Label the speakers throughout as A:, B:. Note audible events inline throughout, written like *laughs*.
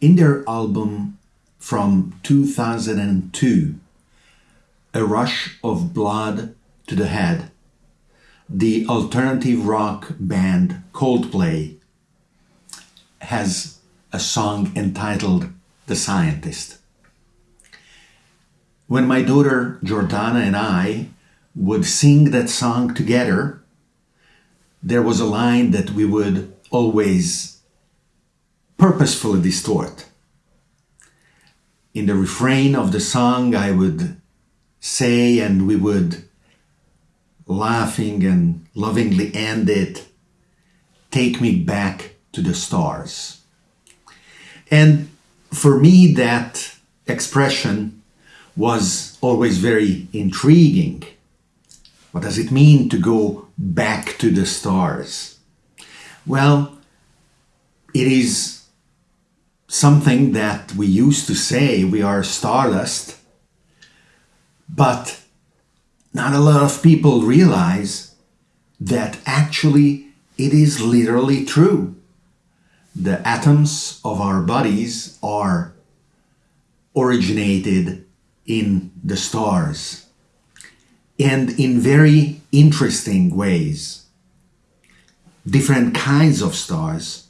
A: in their album from 2002, A Rush of Blood to the Head, the alternative rock band Coldplay has a song entitled The Scientist. When my daughter Jordana and I would sing that song together, there was a line that we would always purposefully distort. In the refrain of the song, I would say, and we would laughing and lovingly end it, take me back to the stars. And for me, that expression was always very intriguing. What does it mean to go back to the stars? Well, it is something that we used to say we are stardust, but not a lot of people realize that actually it is literally true. The atoms of our bodies are originated in the stars and in very interesting ways. Different kinds of stars,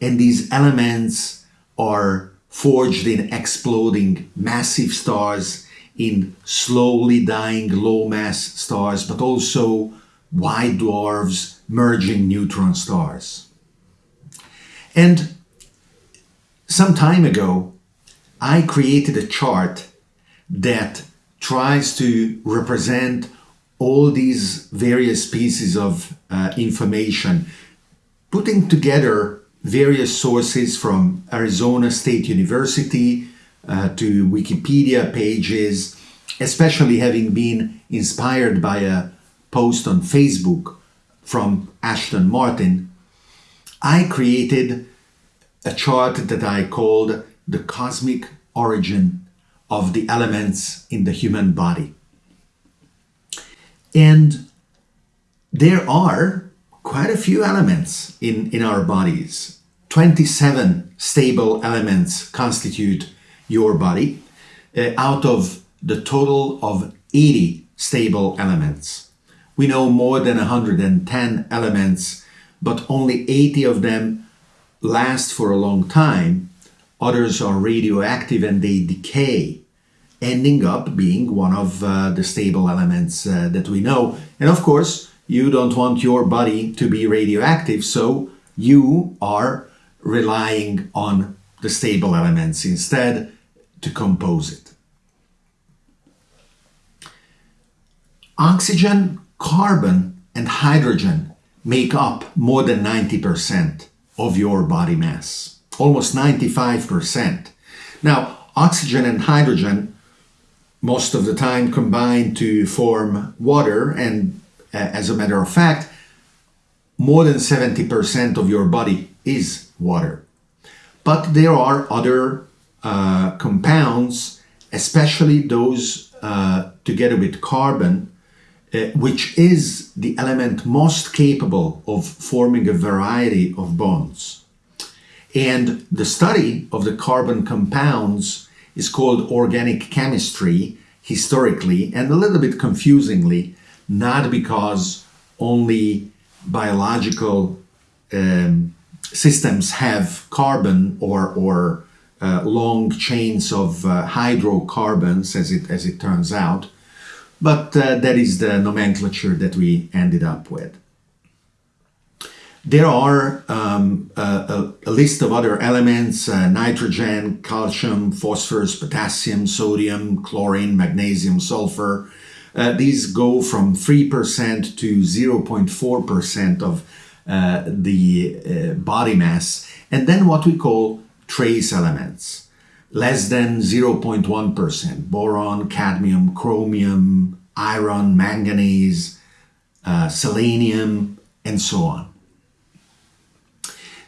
A: and these elements are forged in exploding massive stars in slowly dying low mass stars, but also white dwarfs merging neutron stars. And some time ago, I created a chart that tries to represent all these various pieces of uh, information, putting together various sources from Arizona State University, uh, to Wikipedia pages, especially having been inspired by a post on Facebook from Ashton Martin, I created a chart that I called the cosmic origin of the elements in the human body. And there are quite a few elements in, in our bodies. 27 stable elements constitute your body uh, out of the total of 80 stable elements. We know more than 110 elements, but only 80 of them last for a long time. Others are radioactive and they decay, ending up being one of uh, the stable elements uh, that we know. And of course, you don't want your body to be radioactive, so you are relying on the stable elements instead to compose it. Oxygen, carbon, and hydrogen make up more than 90% of your body mass, almost 95%. Now, oxygen and hydrogen most of the time combine to form water, and as a matter of fact, more than 70% of your body is water. But there are other uh, compounds, especially those uh, together with carbon, uh, which is the element most capable of forming a variety of bonds. And the study of the carbon compounds is called organic chemistry historically and a little bit confusingly, not because only biological um, systems have carbon or, or uh, long chains of uh, hydrocarbons, as it, as it turns out. But uh, that is the nomenclature that we ended up with. There are um, a, a, list of other elements, uh, nitrogen, calcium, phosphorus, potassium, sodium, chlorine, magnesium, sulfur. Uh, these go from 3% to 0.4% of uh, the body mass. And then what we call trace elements, less than 0.1%, boron, cadmium, chromium, iron, manganese, uh, selenium, and so on.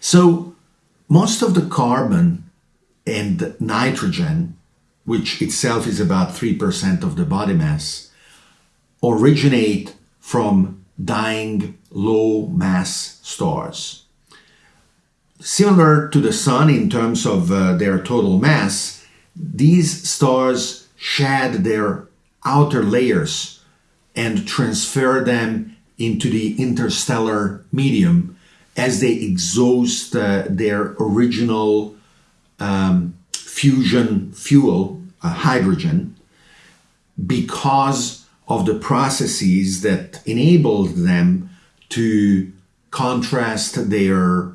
A: So most of the carbon and nitrogen, which itself is about 3% of the body mass, originate from dying low mass stars. similar to the Sun in terms of uh, their total mass, these stars shed their outer layers and transfer them into the interstellar medium as they exhaust uh, their original um, fusion fuel, uh, hydrogen, because of the processes that enabled them to contrast their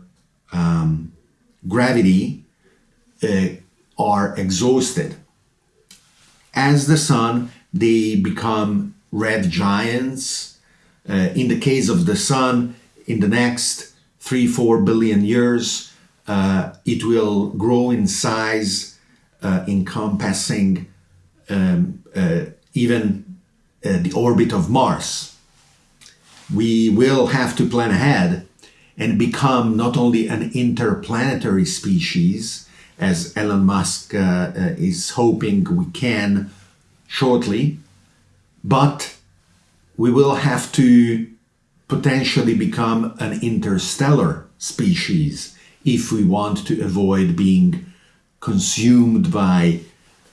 A: um, gravity uh, are exhausted. As the sun, they become red giants. Uh, in the case of the sun, in the next three, four billion years, uh, it will grow in size, uh, encompassing um, uh, even uh, the orbit of Mars. We will have to plan ahead and become not only an interplanetary species, as Elon Musk uh, uh, is hoping we can shortly, but we will have to potentially become an interstellar species if we want to avoid being consumed by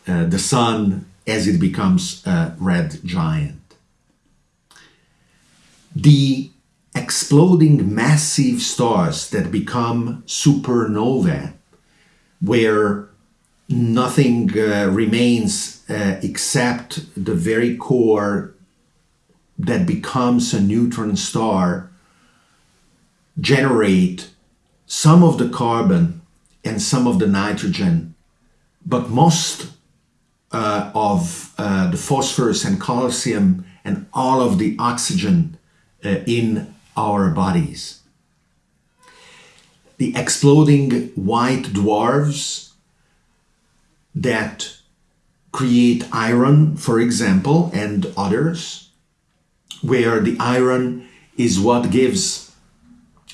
A: uh, the sun as it becomes a red giant. The exploding massive stars that become supernovae, where nothing uh, remains uh, except the very core that becomes a neutron star, generate some of the carbon and some of the nitrogen, but most uh, of uh, the phosphorus and calcium and all of the oxygen uh, in our bodies. The exploding white dwarfs that create iron, for example, and others, where the iron is what gives,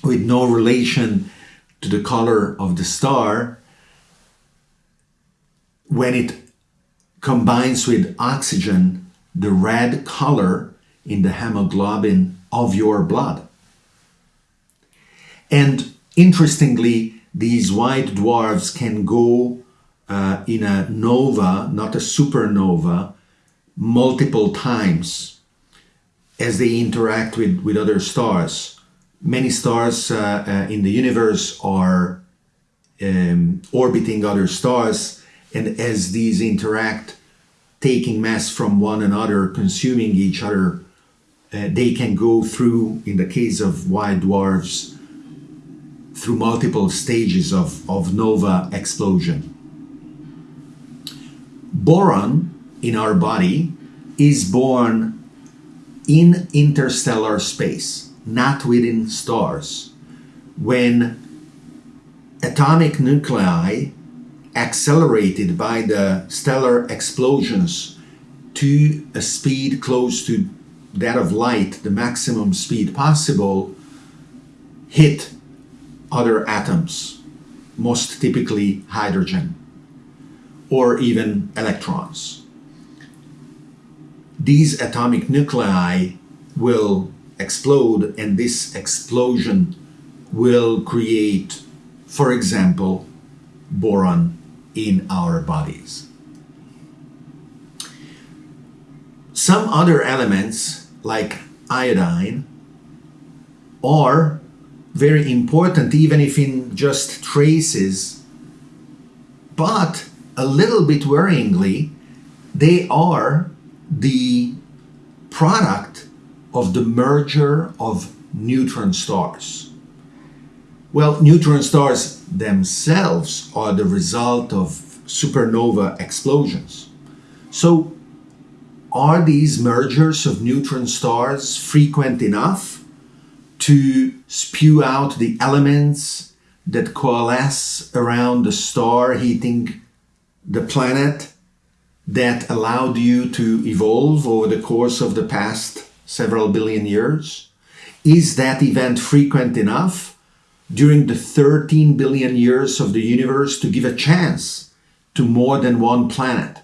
A: with no relation to the color of the star, when it combines with oxygen, the red color in the hemoglobin of your blood. And interestingly, these white dwarfs can go uh, in a nova, not a supernova, multiple times as they interact with, with other stars. Many stars uh, uh, in the universe are um, orbiting other stars, and as these interact, taking mass from one another, consuming each other, uh, they can go through, in the case of white dwarfs, through multiple stages of, of nova explosion. Boron in our body is born in interstellar space, not within stars. When atomic nuclei accelerated by the stellar explosions to a speed close to that of light, the maximum speed possible, hit other atoms, most typically hydrogen or even electrons. These atomic nuclei will explode and this explosion will create, for example, boron in our bodies. Some other elements like iodine are very important even if in just traces but a little bit worryingly they are the product of the merger of neutron stars. Well, neutron stars themselves are the result of supernova explosions. So are these mergers of neutron stars frequent enough to spew out the elements that coalesce around the star heating the planet that allowed you to evolve over the course of the past several billion years? Is that event frequent enough during the 13 billion years of the universe to give a chance to more than one planet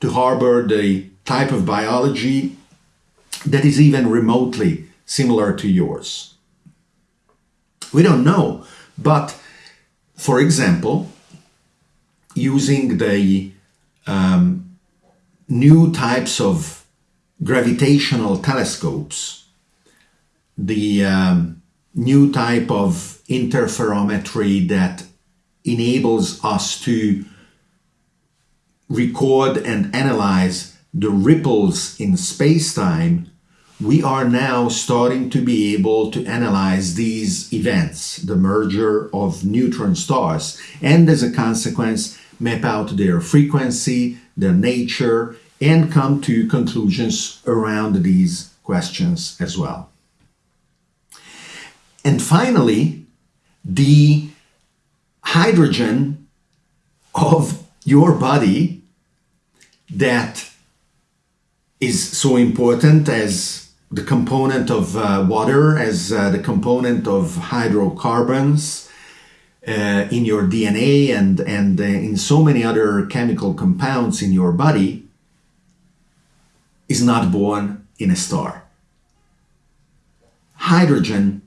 A: to harbor the type of biology that is even remotely similar to yours? We don't know, but for example, using the um, new types of gravitational telescopes, the um, new type of interferometry that enables us to record and analyze the ripples in space-time, we are now starting to be able to analyze these events, the merger of neutron stars, and as a consequence, map out their frequency, their nature, and come to conclusions around these questions as well. And finally, the hydrogen of your body that is so important as the component of uh, water, as uh, the component of hydrocarbons uh, in your DNA and, and uh, in so many other chemical compounds in your body, is not born in a star. Hydrogen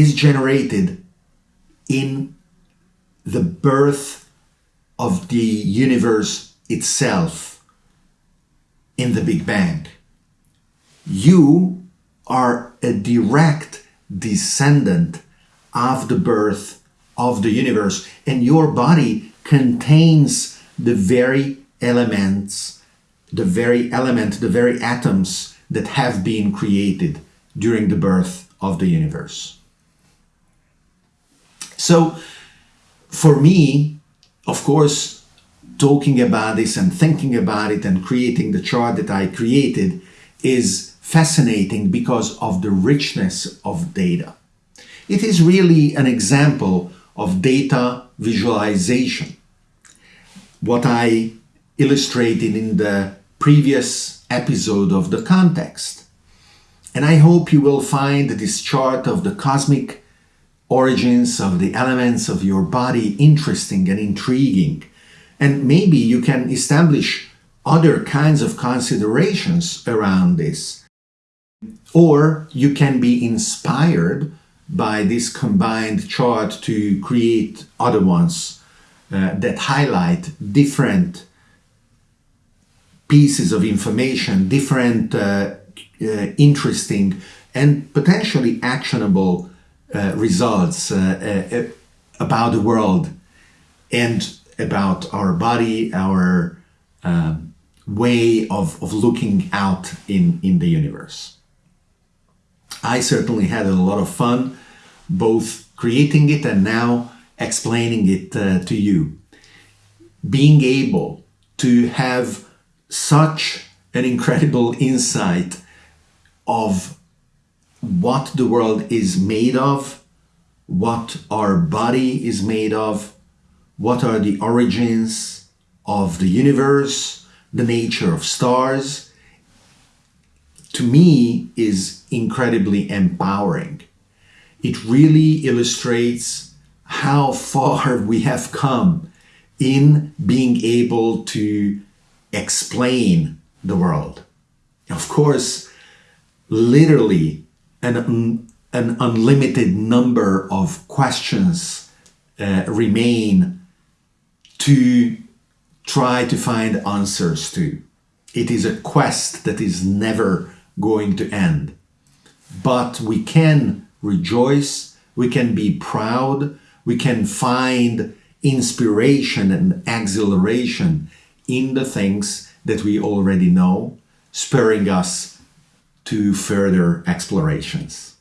A: is generated in the birth of the universe itself in the Big Bang. You are a direct descendant of the birth of the universe and your body contains the very elements, the very element, the very atoms that have been created during the birth of the universe. So for me, of course, talking about this and thinking about it and creating the chart that I created is fascinating because of the richness of data. It is really an example of data visualization. What I illustrated in the previous episode of the context. And I hope you will find this chart of the cosmic origins of the elements of your body interesting and intriguing. And maybe you can establish other kinds of considerations around this. Or you can be inspired by this combined chart to create other ones uh, that highlight different pieces of information, different uh, uh, interesting and potentially actionable results uh, uh, about the world and about our body, our um, way of, of looking out in, in the universe. I certainly had a lot of fun both creating it and now explaining it uh, to you. Being able to have such an incredible insight of what the world is made of, what our body is made of, what are the origins of the universe, the nature of stars, to me is incredibly empowering. It really illustrates how far *laughs* we have come in being able to explain the world. Of course, literally an, an unlimited number of questions uh, remain to try to find answers to. It is a quest that is never going to end. But we can rejoice, we can be proud, we can find inspiration and exhilaration in the things that we already know, spurring us to further explorations.